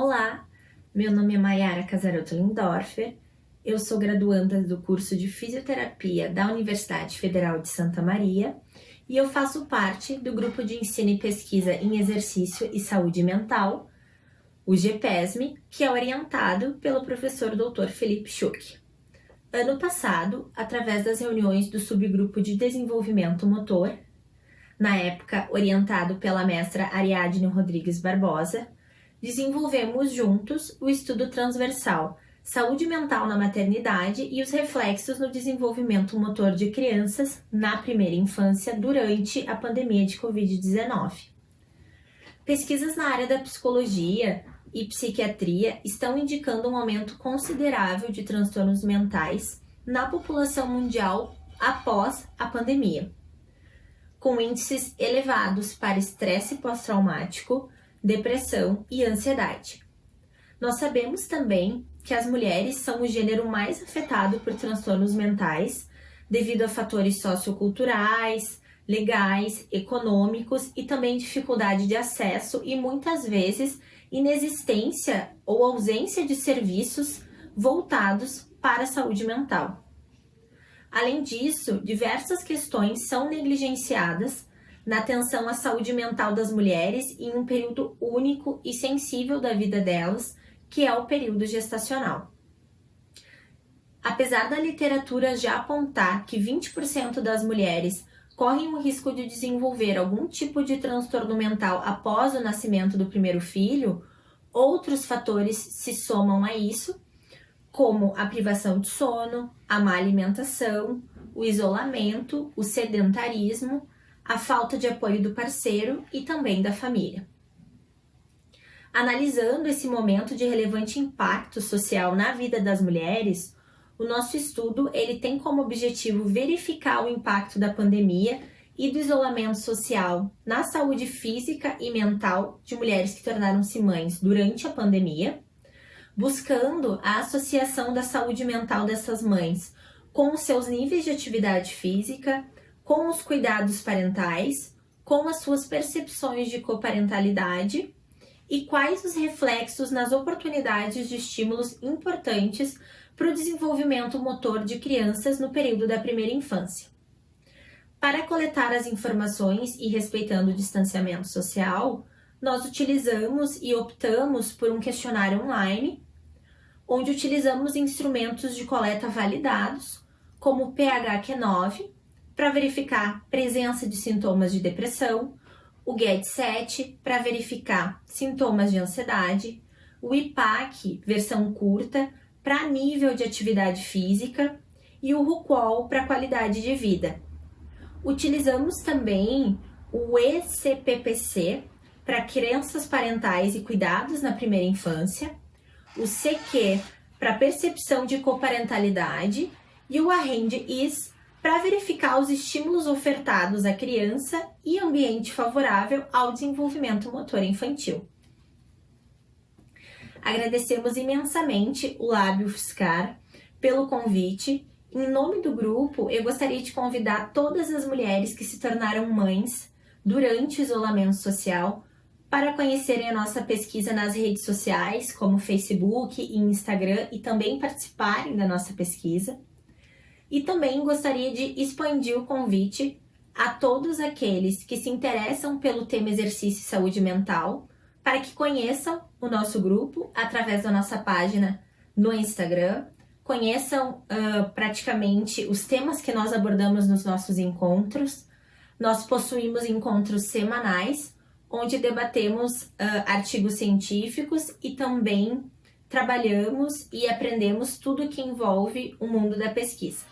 Olá, meu nome é Mayara Casaroto Lindorfer, eu sou graduanda do curso de Fisioterapia da Universidade Federal de Santa Maria e eu faço parte do grupo de ensino e pesquisa em exercício e saúde mental, o GPESM, que é orientado pelo professor Dr. Felipe Schuch. Ano passado, através das reuniões do subgrupo de desenvolvimento motor, na época orientado pela mestra Ariadne Rodrigues Barbosa, desenvolvemos juntos o estudo transversal Saúde mental na maternidade e os reflexos no desenvolvimento motor de crianças na primeira infância durante a pandemia de Covid-19. Pesquisas na área da psicologia e psiquiatria estão indicando um aumento considerável de transtornos mentais na população mundial após a pandemia, com índices elevados para estresse pós-traumático, depressão e ansiedade. Nós sabemos também que as mulheres são o gênero mais afetado por transtornos mentais devido a fatores socioculturais, legais, econômicos e também dificuldade de acesso e muitas vezes inexistência ou ausência de serviços voltados para a saúde mental. Além disso, diversas questões são negligenciadas na atenção à saúde mental das mulheres em um período único e sensível da vida delas, que é o período gestacional. Apesar da literatura já apontar que 20% das mulheres correm o risco de desenvolver algum tipo de transtorno mental após o nascimento do primeiro filho, outros fatores se somam a isso, como a privação de sono, a má alimentação, o isolamento, o sedentarismo, a falta de apoio do parceiro e também da família. Analisando esse momento de relevante impacto social na vida das mulheres, o nosso estudo ele tem como objetivo verificar o impacto da pandemia e do isolamento social na saúde física e mental de mulheres que tornaram-se mães durante a pandemia, buscando a associação da saúde mental dessas mães com seus níveis de atividade física, com os cuidados parentais, com as suas percepções de coparentalidade e quais os reflexos nas oportunidades de estímulos importantes para o desenvolvimento motor de crianças no período da primeira infância. Para coletar as informações e respeitando o distanciamento social, nós utilizamos e optamos por um questionário online, onde utilizamos instrumentos de coleta validados, como o PHQ-9, para verificar presença de sintomas de depressão, o GED7 para verificar sintomas de ansiedade, o IPAC versão curta para nível de atividade física e o RUQOL para qualidade de vida. Utilizamos também o ECPPC para crianças parentais e cuidados na primeira infância, o CQ para percepção de coparentalidade e o AREND-IS para verificar os estímulos ofertados à criança e ambiente favorável ao desenvolvimento motor infantil. Agradecemos imensamente o Lábio Fiscar pelo convite. Em nome do grupo, eu gostaria de convidar todas as mulheres que se tornaram mães durante o isolamento social para conhecerem a nossa pesquisa nas redes sociais, como Facebook e Instagram, e também participarem da nossa pesquisa. E também gostaria de expandir o convite a todos aqueles que se interessam pelo tema exercício e saúde mental, para que conheçam o nosso grupo através da nossa página no Instagram, conheçam uh, praticamente os temas que nós abordamos nos nossos encontros. Nós possuímos encontros semanais, onde debatemos uh, artigos científicos e também trabalhamos e aprendemos tudo que envolve o mundo da pesquisa.